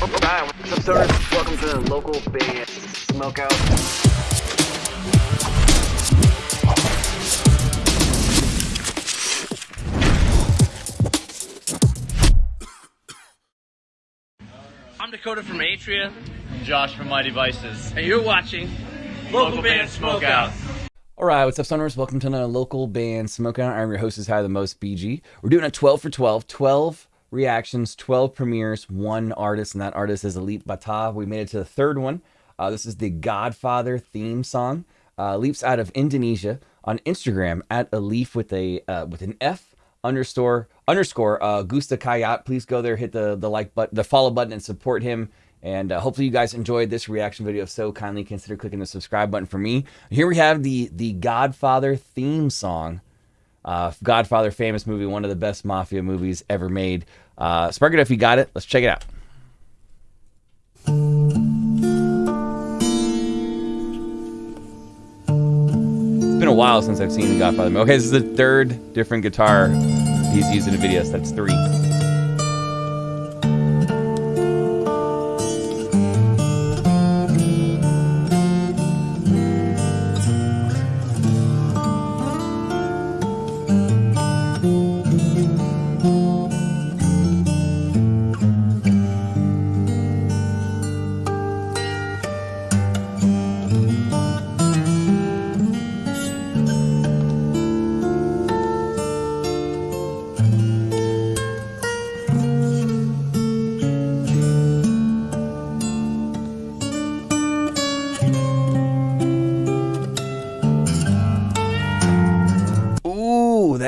Alright, what's up, stoners? Welcome to the local Band Smokeout. I'm Dakota from Atria, Josh from My Devices. and you're watching Local, Band Smokeout. All right, what's up, Stoners? Welcome to another local band Smokeout. I'm your host, is High the Most BG. We're doing a 12 for 12, 12 reactions, 12 premieres, one artist, and that artist is Alip Ba Ta. We made it to the third one. Uh, this is the Godfather theme song. Uh, leaps out of Indonesia on Instagram at Alif with a uh, with an F underscore underscore uh, Gustakhiyat. Please go there, hit the the like button, the follow button, and support him. And uh, hopefully you guys enjoyed this reaction video. If so, kindly consider clicking the subscribe button for me. Here we have the the Godfather theme song. Uh, Godfather, famous movie, one of the best mafia movies ever made. Uh, Spark it if you got it. Let's check it out. It's been a while since I've seen the Godfather. Okay, this is the third different guitar he's used in a video, so that's three.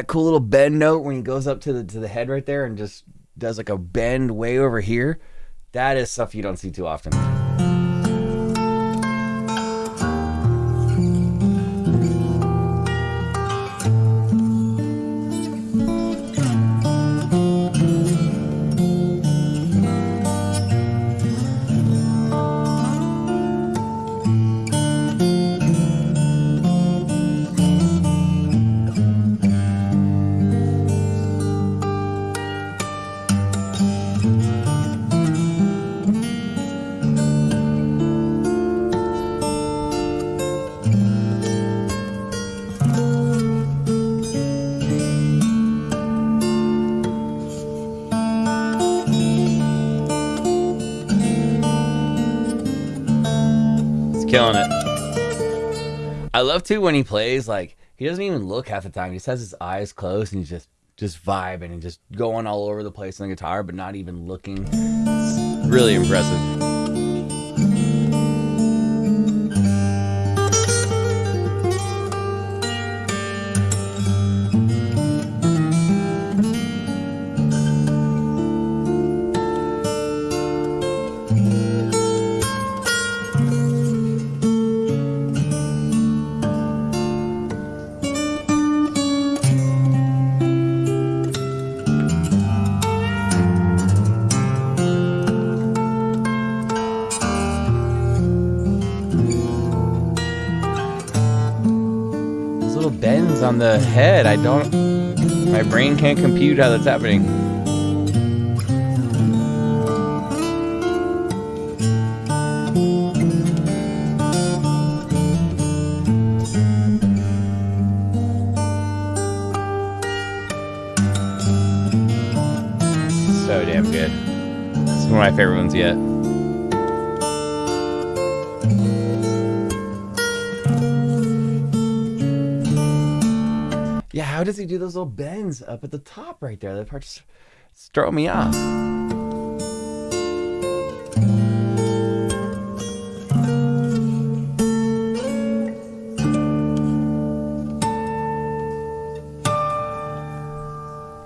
That cool little bend note when he goes up to the to the head right there and just does like a bend way over here. That is stuff you don't see too often. Killing it. I love too when he plays like he doesn't even look half the time. He just has his eyes closed and he's just just vibing and just going all over the place on the guitar, but not even looking. It's really impressive. On the head. I don't. My brain can't compute how that's happening. So damn good. Is one of my favorite ones yet. Yeah, how does he do those little bends up at the top right there? That part just throwing me off.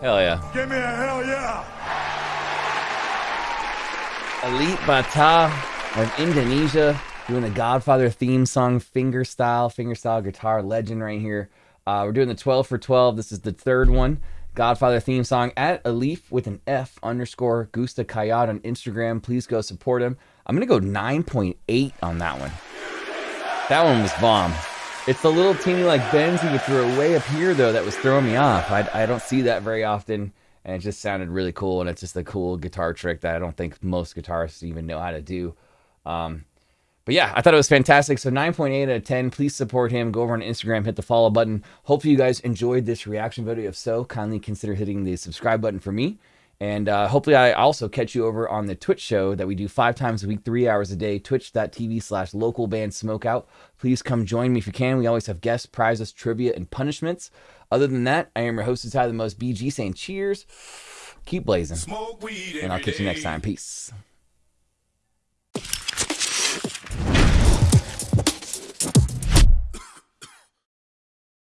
Hell yeah. Give me a hell yeah! Alip Ba Ta of Indonesia doing the Godfather theme song, finger style, finger style guitar legend right here. Uh, we're doing the 12 for 12. This is the third one. Godfather theme song at Alif with an F underscore Gustakhiyat on Instagram. Please go support him. I'm going to go 9.8 on that one. That one was bomb. It's the little teeny like he would throw way up here though that was throwing me off. I, I don't see that very often. and it just sounded really cool. And it's just a cool guitar trick that I don't think most guitarists even know how to do. Um, but yeah, I thought it was fantastic. So 9.8 out of 10. Please support him. Go over on Instagram, hit the follow button. Hopefully, you guys enjoyed this reaction video. If so, kindly consider hitting the subscribe button for me. And uh, hopefully, I also catch you over on the Twitch show that we do five times a week, three hours a day, twitch.tv slash local band smokeout. Please come join me if you can. We always have guests, prizes, trivia, and punishments. Other than that, I am your host, Ty the Most BG, saying cheers, keep blazing, and I'll catch you next time. Peace.